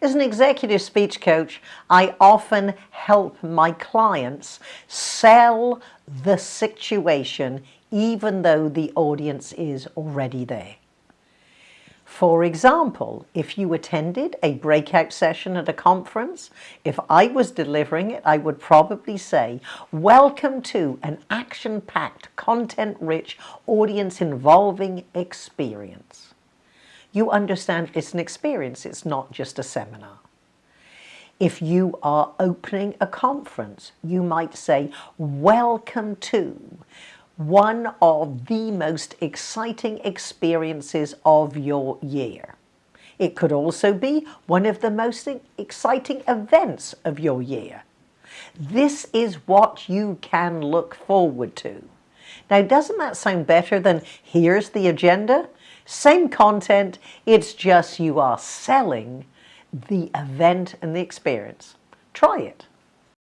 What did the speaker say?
As an executive speech coach, I often help my clients sell the situation even though the audience is already there. For example, if you attended a breakout session at a conference, if I was delivering it, I would probably say, welcome to an action-packed, content-rich, audience-involving experience. You understand it's an experience, it's not just a seminar. If you are opening a conference, you might say, welcome to one of the most exciting experiences of your year. It could also be one of the most exciting events of your year. This is what you can look forward to. Now, doesn't that sound better than here's the agenda? Same content, it's just you are selling the event and the experience. Try it.